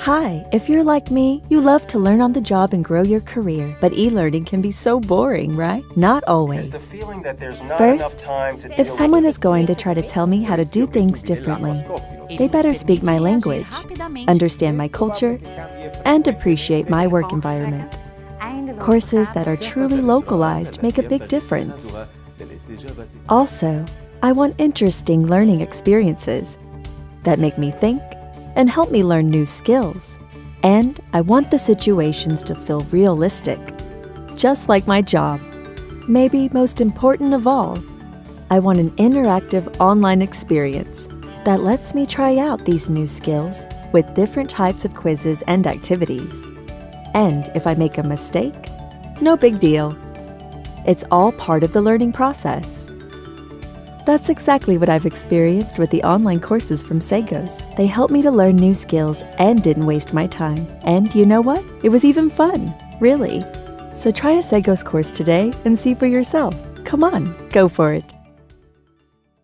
Hi, if you're like me, you love to learn on the job and grow your career, but e-learning can be so boring, right? Not always. First, if someone is going to try to tell me how to do things differently, they better speak my language, understand my culture, and appreciate my work environment. Courses that are truly localized make a big difference. Also, I want interesting learning experiences that make me think and help me learn new skills. And I want the situations to feel realistic, just like my job. Maybe most important of all, I want an interactive online experience that lets me try out these new skills with different types of quizzes and activities. And if I make a mistake, no big deal. It's all part of the learning process. That's exactly what I've experienced with the online courses from Sagos. They helped me to learn new skills and didn't waste my time. And you know what? It was even fun, really. So try a Sagos course today and see for yourself. Come on, go for it.